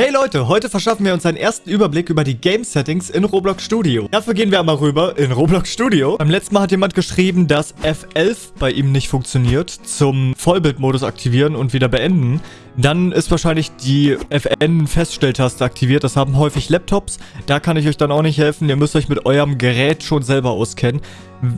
Hey Leute, heute verschaffen wir uns einen ersten Überblick über die Game Settings in Roblox Studio. Dafür gehen wir einmal rüber in Roblox Studio. Beim letzten Mal hat jemand geschrieben, dass F11 bei ihm nicht funktioniert zum Vollbildmodus aktivieren und wieder beenden. Dann ist wahrscheinlich die FN-Feststelltaste aktiviert. Das haben häufig Laptops. Da kann ich euch dann auch nicht helfen. Ihr müsst euch mit eurem Gerät schon selber auskennen.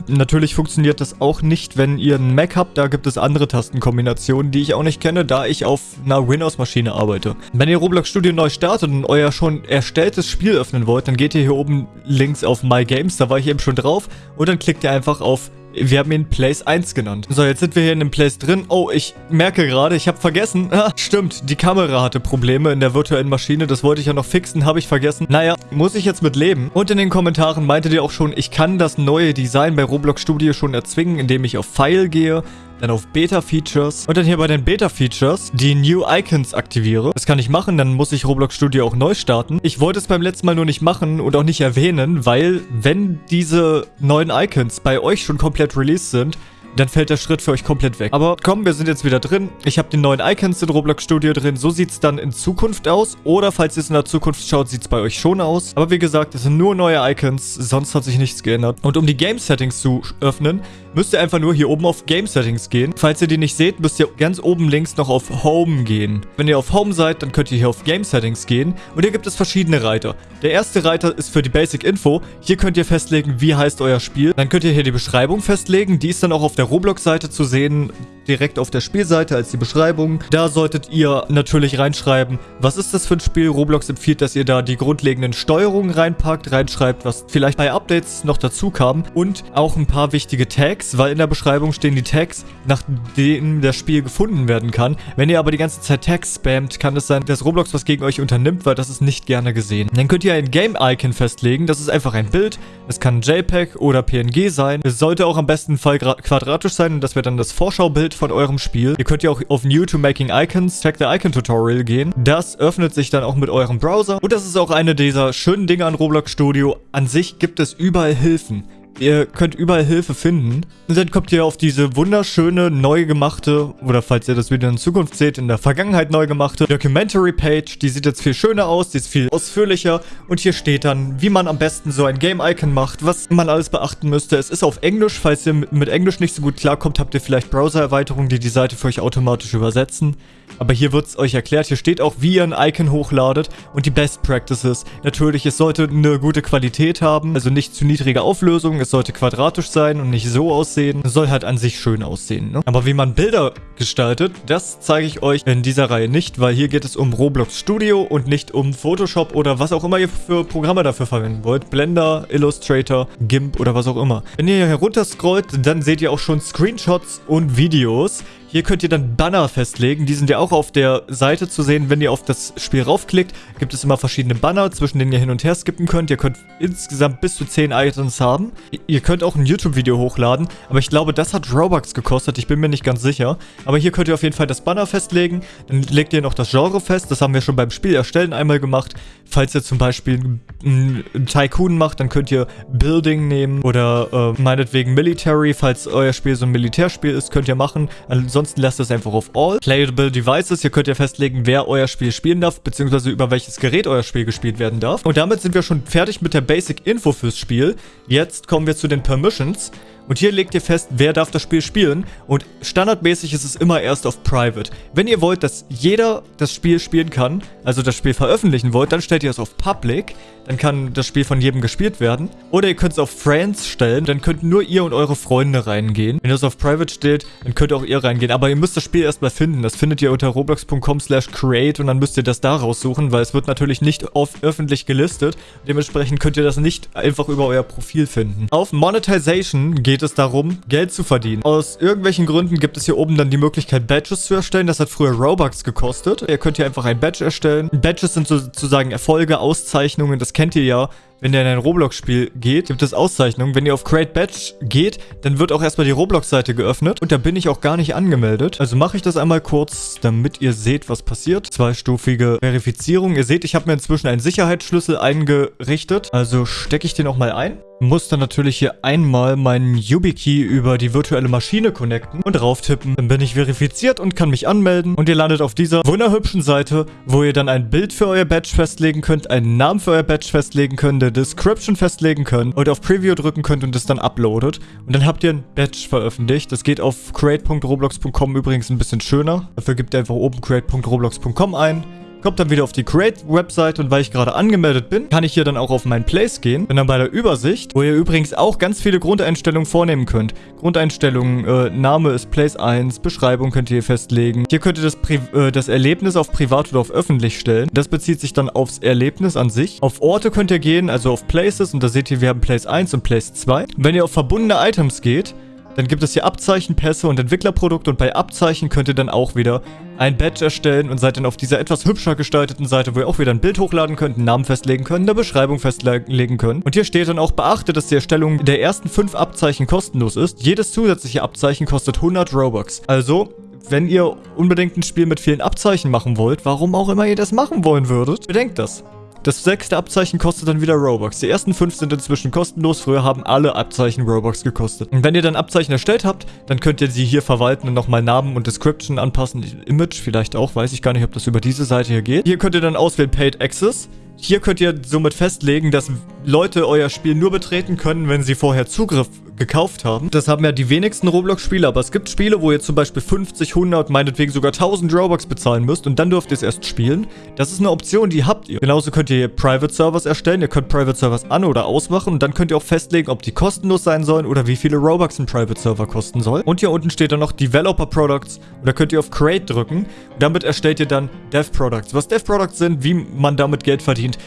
Natürlich funktioniert das auch nicht, wenn ihr einen Mac habt. Da gibt es andere Tastenkombinationen, die ich auch nicht kenne, da ich auf einer Windows-Maschine arbeite. Wenn ihr Roblox Studio neu startet und euer schon erstelltes Spiel öffnen wollt, dann geht ihr hier oben links auf My Games. Da war ich eben schon drauf. Und dann klickt ihr einfach auf wir haben ihn Place 1 genannt. So, jetzt sind wir hier in dem Place drin. Oh, ich merke gerade, ich habe vergessen. Ah, stimmt, die Kamera hatte Probleme in der virtuellen Maschine. Das wollte ich ja noch fixen, habe ich vergessen. Naja, muss ich jetzt mit leben. Und in den Kommentaren meintet ihr auch schon, ich kann das neue Design bei Roblox Studio schon erzwingen, indem ich auf File gehe dann auf Beta-Features und dann hier bei den Beta-Features die New Icons aktiviere. Das kann ich machen, dann muss ich Roblox Studio auch neu starten. Ich wollte es beim letzten Mal nur nicht machen und auch nicht erwähnen, weil wenn diese neuen Icons bei euch schon komplett released sind, dann fällt der Schritt für euch komplett weg. Aber komm, wir sind jetzt wieder drin. Ich habe die neuen Icons in Roblox Studio drin. So sieht es dann in Zukunft aus. Oder falls ihr es in der Zukunft schaut, sieht es bei euch schon aus. Aber wie gesagt, es sind nur neue Icons. Sonst hat sich nichts geändert. Und um die Game Settings zu öffnen, müsst ihr einfach nur hier oben auf Game Settings gehen. Falls ihr die nicht seht, müsst ihr ganz oben links noch auf Home gehen. Wenn ihr auf Home seid, dann könnt ihr hier auf Game Settings gehen. Und hier gibt es verschiedene Reiter. Der erste Reiter ist für die Basic Info. Hier könnt ihr festlegen, wie heißt euer Spiel. Dann könnt ihr hier die Beschreibung festlegen. Die ist dann auch auf der Roblox-Seite zu sehen direkt auf der Spielseite als die Beschreibung. Da solltet ihr natürlich reinschreiben, was ist das für ein Spiel. Roblox empfiehlt, dass ihr da die grundlegenden Steuerungen reinpackt, reinschreibt, was vielleicht bei Updates noch dazu kam und auch ein paar wichtige Tags, weil in der Beschreibung stehen die Tags, nach denen das Spiel gefunden werden kann. Wenn ihr aber die ganze Zeit Tags spammt, kann es sein, dass Roblox was gegen euch unternimmt, weil das ist nicht gerne gesehen. Dann könnt ihr ein Game-Icon festlegen. Das ist einfach ein Bild. Es kann JPEG oder PNG sein. Es sollte auch am besten Fall quadratisch sein und das wäre dann das Vorschaubild von eurem Spiel. Ihr könnt ja auch auf New to Making Icons, Check the Icon Tutorial gehen. Das öffnet sich dann auch mit eurem Browser. Und das ist auch eine dieser schönen Dinge an Roblox Studio. An sich gibt es überall Hilfen. Ihr könnt überall Hilfe finden. Und dann kommt ihr auf diese wunderschöne, neu gemachte, oder falls ihr das wieder in Zukunft seht, in der Vergangenheit neu gemachte Documentary Page. Die sieht jetzt viel schöner aus, die ist viel ausführlicher. Und hier steht dann, wie man am besten so ein Game-Icon macht, was man alles beachten müsste. Es ist auf Englisch. Falls ihr mit Englisch nicht so gut klarkommt, habt ihr vielleicht Browser-Erweiterungen, die die Seite für euch automatisch übersetzen. Aber hier wird es euch erklärt. Hier steht auch, wie ihr ein Icon hochladet und die Best Practices. Natürlich, es sollte eine gute Qualität haben, also nicht zu niedrige Auflösung. Es sollte quadratisch sein und nicht so aussehen. Soll halt an sich schön aussehen. Ne? Aber wie man Bilder gestaltet, das zeige ich euch in dieser Reihe nicht, weil hier geht es um Roblox Studio und nicht um Photoshop oder was auch immer ihr für Programme dafür verwenden wollt. Blender, Illustrator, GIMP oder was auch immer. Wenn ihr hier herunter scrollt, dann seht ihr auch schon Screenshots und Videos. Hier könnt ihr dann Banner festlegen. Die sind ja auch auf der Seite zu sehen. Wenn ihr auf das Spiel raufklickt, gibt es immer verschiedene Banner, zwischen denen ihr hin und her skippen könnt. Ihr könnt insgesamt bis zu 10 Items haben. Ihr könnt auch ein YouTube-Video hochladen, aber ich glaube, das hat Robux gekostet. Ich bin mir nicht ganz sicher. Aber hier könnt ihr auf jeden Fall das Banner festlegen. Dann legt ihr noch das Genre fest. Das haben wir schon beim Spiel erstellen einmal gemacht. Falls ihr zum Beispiel einen Tycoon macht, dann könnt ihr Building nehmen oder äh, meinetwegen Military. Falls euer Spiel so ein Militärspiel ist, könnt ihr machen. Ansonsten Ansonsten lasst es einfach auf All. Playable Devices, hier könnt ihr festlegen, wer euer Spiel spielen darf, beziehungsweise über welches Gerät euer Spiel gespielt werden darf. Und damit sind wir schon fertig mit der Basic Info fürs Spiel. Jetzt kommen wir zu den Permissions. Und hier legt ihr fest, wer darf das Spiel spielen. Und standardmäßig ist es immer erst auf Private. Wenn ihr wollt, dass jeder das Spiel spielen kann, also das Spiel veröffentlichen wollt, dann stellt ihr es auf Public. Dann kann das Spiel von jedem gespielt werden. Oder ihr könnt es auf Friends stellen, dann könnt nur ihr und eure Freunde reingehen. Wenn ihr es auf Private stellt, dann könnt auch ihr reingehen. Aber ihr müsst das Spiel erstmal finden. Das findet ihr unter roblox.com slash create und dann müsst ihr das da raussuchen, weil es wird natürlich nicht öffentlich gelistet. Dementsprechend könnt ihr das nicht einfach über euer Profil finden. Auf Monetization geht geht es darum, Geld zu verdienen. Aus irgendwelchen Gründen gibt es hier oben dann die Möglichkeit, Badges zu erstellen. Das hat früher Robux gekostet. Ihr könnt hier einfach ein Badge erstellen. Badges sind sozusagen Erfolge, Auszeichnungen, das kennt ihr ja wenn ihr in ein Roblox-Spiel geht, gibt es Auszeichnungen. Wenn ihr auf Create Badge geht, dann wird auch erstmal die Roblox-Seite geöffnet. Und da bin ich auch gar nicht angemeldet. Also mache ich das einmal kurz, damit ihr seht, was passiert. Zweistufige Verifizierung. Ihr seht, ich habe mir inzwischen einen Sicherheitsschlüssel eingerichtet. Also stecke ich den auch mal ein muss dann natürlich hier einmal meinen YubiKey über die virtuelle Maschine connecten und drauf tippen. Dann bin ich verifiziert und kann mich anmelden und ihr landet auf dieser wunderhübschen Seite, wo ihr dann ein Bild für euer Badge festlegen könnt, einen Namen für euer Badge festlegen könnt, eine Description festlegen könnt und auf Preview drücken könnt und es dann uploadet. Und dann habt ihr ein Badge veröffentlicht. Das geht auf create.roblox.com übrigens ein bisschen schöner. Dafür gebt ihr einfach oben create.roblox.com ein kommt dann wieder auf die Create-Website und weil ich gerade angemeldet bin, kann ich hier dann auch auf mein Place gehen. Bin dann bei der Übersicht, wo ihr übrigens auch ganz viele Grundeinstellungen vornehmen könnt. Grundeinstellungen, äh, Name ist Place 1, Beschreibung könnt ihr hier festlegen. Hier könnt ihr das, Pri äh, das Erlebnis auf privat oder auf öffentlich stellen. Das bezieht sich dann aufs Erlebnis an sich. Auf Orte könnt ihr gehen, also auf Places und da seht ihr, wir haben Place 1 und Place 2. Wenn ihr auf verbundene Items geht, dann gibt es hier Abzeichen, Pässe und Entwicklerprodukte und bei Abzeichen könnt ihr dann auch wieder ein Badge erstellen und seid dann auf dieser etwas hübscher gestalteten Seite, wo ihr auch wieder ein Bild hochladen könnt, einen Namen festlegen könnt, eine Beschreibung festlegen könnt. Und hier steht dann auch, beachtet, dass die Erstellung der ersten fünf Abzeichen kostenlos ist. Jedes zusätzliche Abzeichen kostet 100 Robux. Also, wenn ihr unbedingt ein Spiel mit vielen Abzeichen machen wollt, warum auch immer ihr das machen wollen würdet, bedenkt das. Das sechste Abzeichen kostet dann wieder Robux. Die ersten fünf sind inzwischen kostenlos. Früher haben alle Abzeichen Robux gekostet. Und wenn ihr dann Abzeichen erstellt habt, dann könnt ihr sie hier verwalten und nochmal Namen und Description anpassen. Image vielleicht auch, weiß ich gar nicht, ob das über diese Seite hier geht. Hier könnt ihr dann auswählen Paid Access. Hier könnt ihr somit festlegen, dass Leute euer Spiel nur betreten können, wenn sie vorher Zugriff gekauft haben. Das haben ja die wenigsten Roblox-Spiele, aber es gibt Spiele, wo ihr zum Beispiel 50, 100, meinetwegen sogar 1000 Robux bezahlen müsst und dann dürft ihr es erst spielen. Das ist eine Option, die habt ihr. Genauso könnt ihr Private Servers erstellen. Ihr könnt Private Servers an- oder ausmachen und dann könnt ihr auch festlegen, ob die kostenlos sein sollen oder wie viele Robux ein Private Server kosten soll. Und hier unten steht dann noch Developer Products und da könnt ihr auf Create drücken. Damit erstellt ihr dann Dev Products. Was Dev Products sind, wie man damit Geld verdient,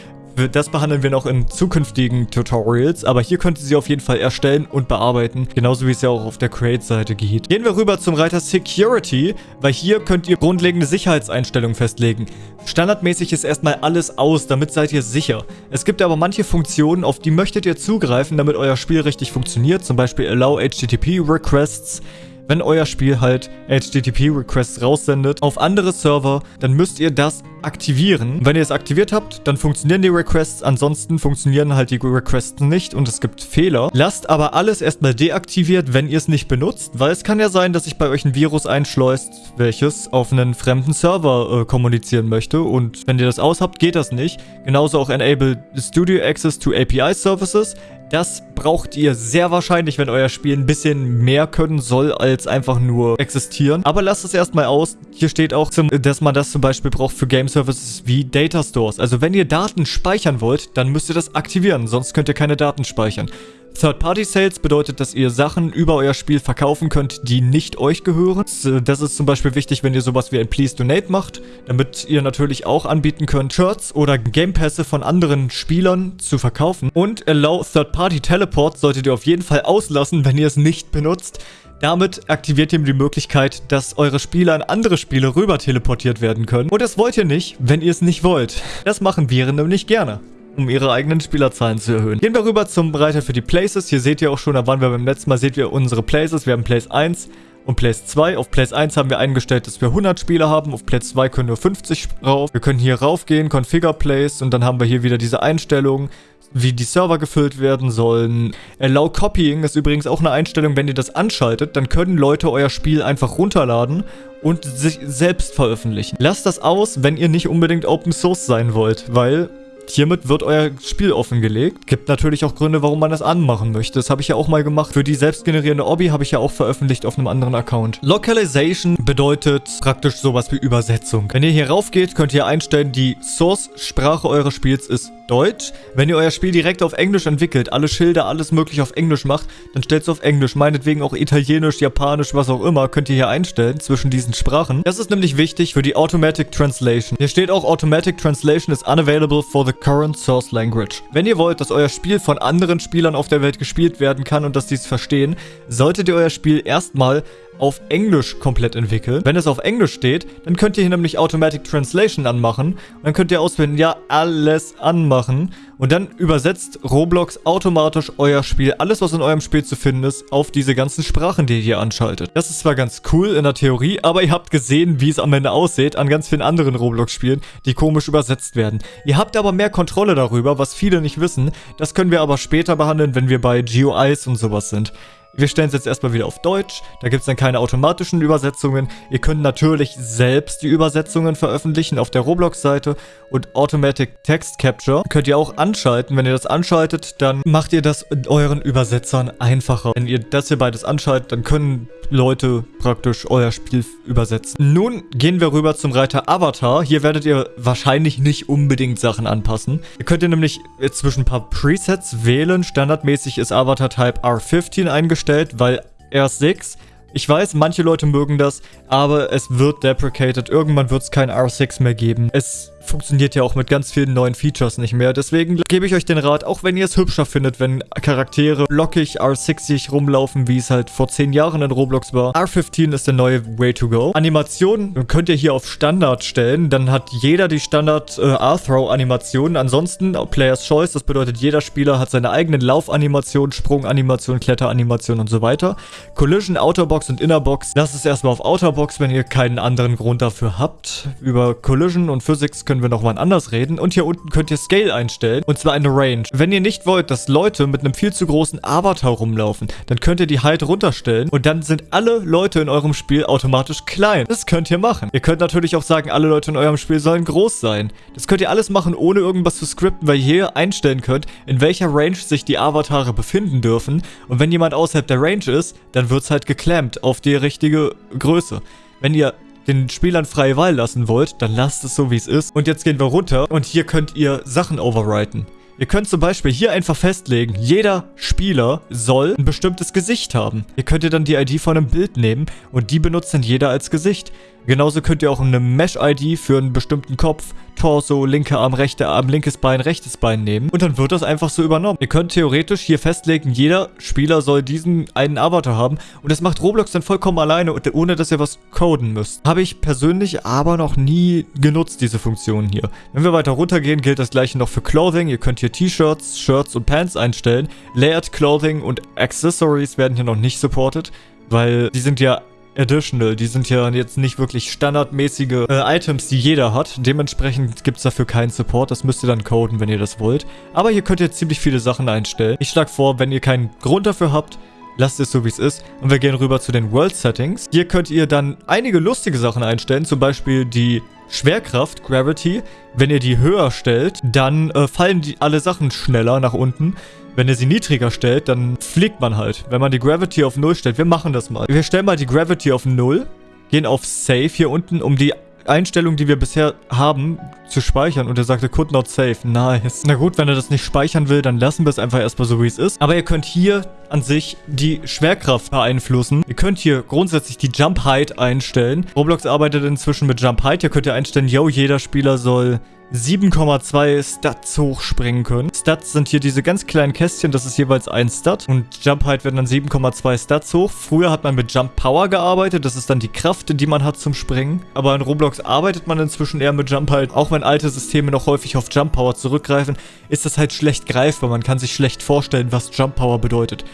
das behandeln wir noch in zukünftigen Tutorials, aber hier könnt ihr sie auf jeden Fall erstellen und bearbeiten, genauso wie es ja auch auf der Create-Seite geht. Gehen wir rüber zum Reiter Security, weil hier könnt ihr grundlegende Sicherheitseinstellungen festlegen. Standardmäßig ist erstmal alles aus, damit seid ihr sicher. Es gibt aber manche Funktionen, auf die möchtet ihr zugreifen, damit euer Spiel richtig funktioniert, zum Beispiel Allow HTTP Requests, wenn euer Spiel halt HTTP-Requests raussendet auf andere Server, dann müsst ihr das aktivieren. Wenn ihr es aktiviert habt, dann funktionieren die Requests, ansonsten funktionieren halt die Requests nicht und es gibt Fehler. Lasst aber alles erstmal deaktiviert, wenn ihr es nicht benutzt, weil es kann ja sein, dass sich bei euch ein Virus einschleust, welches auf einen fremden Server äh, kommunizieren möchte und wenn ihr das aus habt, geht das nicht. Genauso auch Enable Studio Access to API Services. Das braucht ihr sehr wahrscheinlich, wenn euer Spiel ein bisschen mehr können soll, als einfach nur existieren. Aber lasst es erstmal aus. Hier steht auch, dass man das zum Beispiel braucht für Services wie Data Stores. Also wenn ihr Daten speichern wollt, dann müsst ihr das aktivieren, sonst könnt ihr keine Daten speichern. Third-Party-Sales bedeutet, dass ihr Sachen über euer Spiel verkaufen könnt, die nicht euch gehören. Das ist zum Beispiel wichtig, wenn ihr sowas wie ein Please Donate macht, damit ihr natürlich auch anbieten könnt, Shirts oder Gamepässe von anderen Spielern zu verkaufen. Und Allow Third-Party Teleport solltet ihr auf jeden Fall auslassen, wenn ihr es nicht benutzt. Damit aktiviert ihr die Möglichkeit, dass eure Spieler an andere Spiele rüber teleportiert werden können. Und das wollt ihr nicht, wenn ihr es nicht wollt. Das machen Viren nämlich gerne um ihre eigenen Spielerzahlen zu erhöhen. Gehen wir rüber zum Bereiter für die Places. Hier seht ihr auch schon, da waren wir beim letzten Mal, seht ihr unsere Places. Wir haben Place 1 und Place 2. Auf Place 1 haben wir eingestellt, dass wir 100 Spieler haben. Auf Place 2 können nur 50 rauf. Wir können hier raufgehen, Configure Place und dann haben wir hier wieder diese Einstellungen wie die Server gefüllt werden sollen. Allow Copying ist übrigens auch eine Einstellung, wenn ihr das anschaltet, dann können Leute euer Spiel einfach runterladen und sich selbst veröffentlichen. Lasst das aus, wenn ihr nicht unbedingt Open Source sein wollt, weil Hiermit wird euer Spiel offengelegt. Gibt natürlich auch Gründe, warum man das anmachen möchte. Das habe ich ja auch mal gemacht. Für die selbstgenerierende Obby habe ich ja auch veröffentlicht auf einem anderen Account. Localization bedeutet praktisch sowas wie Übersetzung. Wenn ihr hier rauf geht, könnt ihr einstellen, die Source-Sprache eures Spiels ist Deutsch. Wenn ihr euer Spiel direkt auf Englisch entwickelt, alle Schilder, alles möglich auf Englisch macht, dann stellt es auf Englisch. Meinetwegen auch Italienisch, Japanisch, was auch immer, könnt ihr hier einstellen zwischen diesen Sprachen. Das ist nämlich wichtig für die Automatic Translation. Hier steht auch Automatic Translation is unavailable for the current source language. Wenn ihr wollt, dass euer Spiel von anderen Spielern auf der Welt gespielt werden kann und dass die es verstehen, solltet ihr euer Spiel erstmal auf Englisch komplett entwickeln. Wenn es auf Englisch steht, dann könnt ihr hier nämlich Automatic Translation anmachen. Und dann könnt ihr auswählen, ja, alles anmachen. Und dann übersetzt Roblox automatisch euer Spiel, alles was in eurem Spiel zu finden ist, auf diese ganzen Sprachen, die ihr hier anschaltet. Das ist zwar ganz cool in der Theorie, aber ihr habt gesehen, wie es am Ende aussieht an ganz vielen anderen Roblox-Spielen, die komisch übersetzt werden. Ihr habt aber mehr Kontrolle darüber, was viele nicht wissen. Das können wir aber später behandeln, wenn wir bei GUIs und sowas sind. Wir stellen es jetzt erstmal wieder auf Deutsch. Da gibt es dann keine automatischen Übersetzungen. Ihr könnt natürlich selbst die Übersetzungen veröffentlichen auf der Roblox-Seite. Und Automatic Text Capture könnt ihr auch anschalten. Wenn ihr das anschaltet, dann macht ihr das euren Übersetzern einfacher. Wenn ihr das hier beides anschaltet, dann können Leute praktisch euer Spiel übersetzen. Nun gehen wir rüber zum Reiter Avatar. Hier werdet ihr wahrscheinlich nicht unbedingt Sachen anpassen. Ihr könnt ihr nämlich zwischen ein paar Presets wählen. Standardmäßig ist Avatar Type R15 eingestellt, weil R6 ich weiß, manche Leute mögen das, aber es wird deprecated. Irgendwann wird es kein R6 mehr geben. Es funktioniert ja auch mit ganz vielen neuen Features nicht mehr. Deswegen gebe ich euch den Rat, auch wenn ihr es hübscher findet, wenn Charaktere lockig R6ig rumlaufen, wie es halt vor 10 Jahren in Roblox war. R15 ist der neue Way to go. Animation könnt ihr hier auf Standard stellen. Dann hat jeder die Standard äh, R-Throw-Animation. Ansonsten Player's Choice. Das bedeutet, jeder Spieler hat seine eigenen Laufanimation, Sprunganimation, Kletteranimation und so weiter. Collision, Outerbox und Innerbox. Das ist erstmal auf Outerbox, wenn ihr keinen anderen Grund dafür habt. Über Collision und Physics könnt können wir nochmal anders reden. Und hier unten könnt ihr Scale einstellen. Und zwar eine Range. Wenn ihr nicht wollt, dass Leute mit einem viel zu großen Avatar rumlaufen, dann könnt ihr die Height runterstellen. Und dann sind alle Leute in eurem Spiel automatisch klein. Das könnt ihr machen. Ihr könnt natürlich auch sagen, alle Leute in eurem Spiel sollen groß sein. Das könnt ihr alles machen, ohne irgendwas zu skripten, weil ihr hier einstellen könnt, in welcher Range sich die Avatare befinden dürfen. Und wenn jemand außerhalb der Range ist, dann wird es halt geklemmt auf die richtige Größe. Wenn ihr den Spielern freie Wahl lassen wollt, dann lasst es so, wie es ist. Und jetzt gehen wir runter und hier könnt ihr Sachen overwriten. Ihr könnt zum Beispiel hier einfach festlegen, jeder Spieler soll ein bestimmtes Gesicht haben. Ihr könnt ihr dann die ID von einem Bild nehmen und die benutzt dann jeder als Gesicht. Genauso könnt ihr auch eine Mesh-ID für einen bestimmten Kopf, Torso, linker Arm, rechter Arm, linkes Bein, rechtes Bein nehmen. Und dann wird das einfach so übernommen. Ihr könnt theoretisch hier festlegen, jeder Spieler soll diesen einen Avatar haben. Und das macht Roblox dann vollkommen alleine, ohne dass ihr was coden müsst. Habe ich persönlich aber noch nie genutzt, diese Funktion hier. Wenn wir weiter runtergehen, gilt das gleiche noch für Clothing. Ihr könnt hier T-Shirts, Shirts und Pants einstellen. Layered Clothing und Accessories werden hier noch nicht supported, weil die sind ja Additional. Die sind ja jetzt nicht wirklich standardmäßige äh, Items, die jeder hat. Dementsprechend gibt es dafür keinen Support. Das müsst ihr dann coden, wenn ihr das wollt. Aber hier könnt ihr ziemlich viele Sachen einstellen. Ich schlage vor, wenn ihr keinen Grund dafür habt, lasst es so wie es ist. Und wir gehen rüber zu den World Settings. Hier könnt ihr dann einige lustige Sachen einstellen. Zum Beispiel die Schwerkraft, Gravity. Wenn ihr die höher stellt, dann äh, fallen die alle Sachen schneller nach unten. Wenn ihr sie niedriger stellt, dann fliegt man halt. Wenn man die Gravity auf 0 stellt, wir machen das mal. Wir stellen mal die Gravity auf 0, gehen auf Save hier unten, um die Einstellung, die wir bisher haben, zu speichern. Und er sagte, could not save. Nice. Na gut, wenn er das nicht speichern will, dann lassen wir es einfach erstmal so, wie es ist. Aber ihr könnt hier an sich die Schwerkraft beeinflussen. Ihr könnt hier grundsätzlich die Jump Height einstellen. Roblox arbeitet inzwischen mit Jump Height. Hier könnt ihr einstellen, yo, jeder Spieler soll 7,2 Stats hochspringen können. Stats sind hier diese ganz kleinen Kästchen, das ist jeweils ein Stat. Und Jump Height werden dann 7,2 Stats hoch. Früher hat man mit Jump Power gearbeitet, das ist dann die Kraft, die man hat zum Springen. Aber in Roblox arbeitet man inzwischen eher mit Jump Height. Auch wenn alte Systeme noch häufig auf Jump Power zurückgreifen, ist das halt schlecht greifbar. Man kann sich schlecht vorstellen, was Jump Power bedeutet.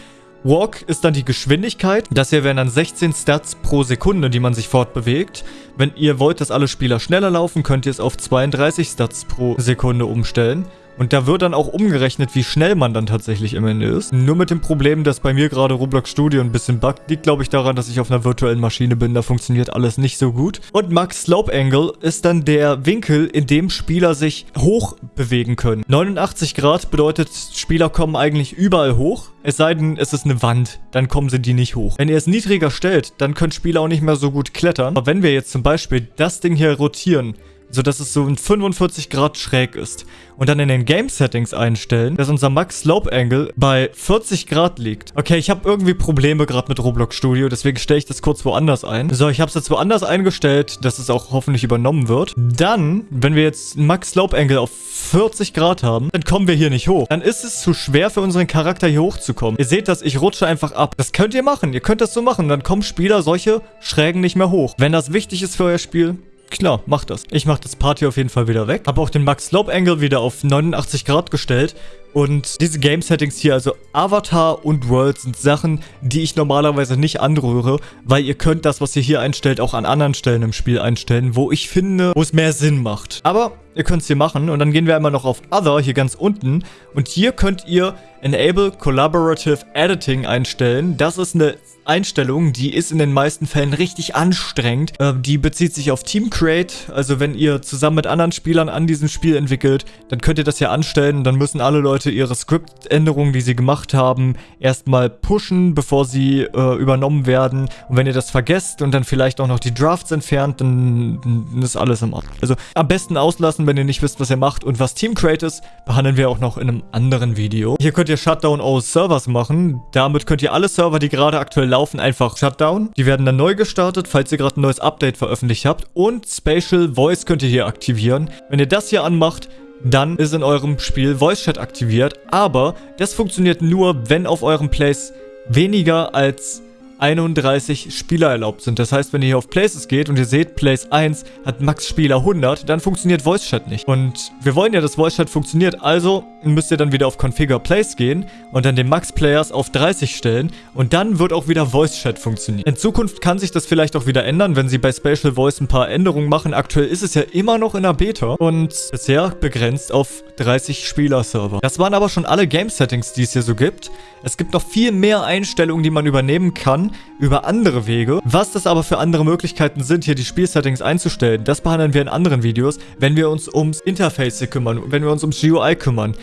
Walk ist dann die Geschwindigkeit. Das hier wären dann 16 Stats pro Sekunde, die man sich fortbewegt. Wenn ihr wollt, dass alle Spieler schneller laufen, könnt ihr es auf 32 Stats pro Sekunde umstellen. Und da wird dann auch umgerechnet, wie schnell man dann tatsächlich im Ende ist. Nur mit dem Problem, dass bei mir gerade Roblox Studio ein bisschen buggt, liegt glaube ich daran, dass ich auf einer virtuellen Maschine bin. Da funktioniert alles nicht so gut. Und Max Slope Angle ist dann der Winkel, in dem Spieler sich hoch bewegen können. 89 Grad bedeutet, Spieler kommen eigentlich überall hoch. Es sei denn, es ist eine Wand, dann kommen sie die nicht hoch. Wenn ihr es niedriger stellt, dann können Spieler auch nicht mehr so gut klettern. Aber wenn wir jetzt zum Beispiel das Ding hier rotieren, sodass es so in 45 Grad schräg ist. Und dann in den Game Settings einstellen, dass unser Max Slope Angle bei 40 Grad liegt. Okay, ich habe irgendwie Probleme gerade mit Roblox Studio, deswegen stelle ich das kurz woanders ein. So, ich habe es jetzt woanders eingestellt, dass es auch hoffentlich übernommen wird. Dann, wenn wir jetzt Max Slope Angle auf 40 Grad haben, dann kommen wir hier nicht hoch. Dann ist es zu schwer für unseren Charakter hier hochzukommen. Ihr seht das, ich rutsche einfach ab. Das könnt ihr machen. Ihr könnt das so machen. Dann kommen Spieler solche Schrägen nicht mehr hoch. Wenn das wichtig ist für euer Spiel, Klar, macht das. Ich mache das Party auf jeden Fall wieder weg. Habe auch den Max Slope Angle wieder auf 89 Grad gestellt. Und diese Game Settings hier, also Avatar und World, sind Sachen, die ich normalerweise nicht anrühre, weil ihr könnt das, was ihr hier einstellt, auch an anderen Stellen im Spiel einstellen, wo ich finde, wo es mehr Sinn macht. Aber ihr könnt es hier machen und dann gehen wir einmal noch auf Other, hier ganz unten. Und hier könnt ihr Enable Collaborative Editing einstellen. Das ist eine Einstellung, die ist in den meisten Fällen richtig anstrengend. Äh, die bezieht sich auf Team Create, also wenn ihr zusammen mit anderen Spielern an diesem Spiel entwickelt, dann könnt ihr das hier anstellen. Dann müssen alle Leute ihre Skriptänderungen, die sie gemacht haben, erstmal pushen, bevor sie äh, übernommen werden. Und wenn ihr das vergesst und dann vielleicht auch noch die Drafts entfernt, dann, dann ist alles im Ort. Also am besten auslassen, wenn ihr nicht wisst, was ihr macht. Und was Team Create ist, behandeln wir auch noch in einem anderen Video. Hier könnt ihr Shutdown all Servers machen. Damit könnt ihr alle Server, die gerade aktuell laufen, einfach Shutdown. Die werden dann neu gestartet, falls ihr gerade ein neues Update veröffentlicht habt. Und Spatial Voice könnt ihr hier aktivieren. Wenn ihr das hier anmacht, dann ist in eurem Spiel Voice Chat aktiviert. Aber das funktioniert nur, wenn auf eurem Place weniger als 31 Spieler erlaubt sind. Das heißt, wenn ihr hier auf Places geht und ihr seht, Place 1 hat Max Spieler 100, dann funktioniert Voice Chat nicht. Und wir wollen ja, dass Voice Chat funktioniert, also müsst ihr dann wieder auf Configure Place gehen und dann den Max Players auf 30 stellen und dann wird auch wieder Voice Chat funktionieren. In Zukunft kann sich das vielleicht auch wieder ändern, wenn sie bei Spatial Voice ein paar Änderungen machen. Aktuell ist es ja immer noch in der Beta und bisher begrenzt auf 30 Spieler-Server. Das waren aber schon alle Game-Settings, die es hier so gibt. Es gibt noch viel mehr Einstellungen, die man übernehmen kann über andere Wege. Was das aber für andere Möglichkeiten sind, hier die Spielsettings einzustellen, das behandeln wir in anderen Videos, wenn wir uns ums Interface kümmern, wenn wir uns ums GUI kümmern.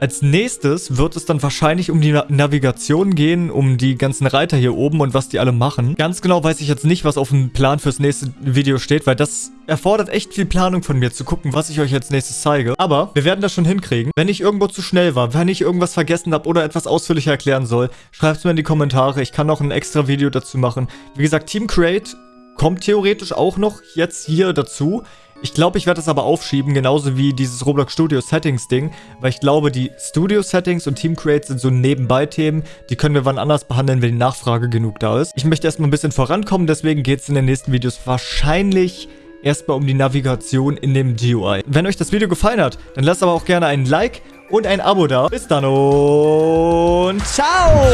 Als nächstes wird es dann wahrscheinlich um die Navigation gehen, um die ganzen Reiter hier oben und was die alle machen. Ganz genau weiß ich jetzt nicht, was auf dem Plan fürs nächste Video steht, weil das erfordert echt viel Planung von mir, zu gucken, was ich euch als nächstes zeige. Aber wir werden das schon hinkriegen. Wenn ich irgendwo zu schnell war, wenn ich irgendwas vergessen habe oder etwas ausführlicher erklären soll, schreibt es mir in die Kommentare. Ich kann noch ein extra Video dazu machen. Wie gesagt, Team Create kommt theoretisch auch noch jetzt hier dazu. Ich glaube, ich werde das aber aufschieben, genauso wie dieses Roblox Studio Settings Ding, weil ich glaube, die Studio Settings und Team Create sind so Nebenbei-Themen, die können wir wann anders behandeln, wenn die Nachfrage genug da ist. Ich möchte erstmal ein bisschen vorankommen, deswegen geht es in den nächsten Videos wahrscheinlich erstmal um die Navigation in dem GUI. Wenn euch das Video gefallen hat, dann lasst aber auch gerne ein Like und ein Abo da. Bis dann und ciao!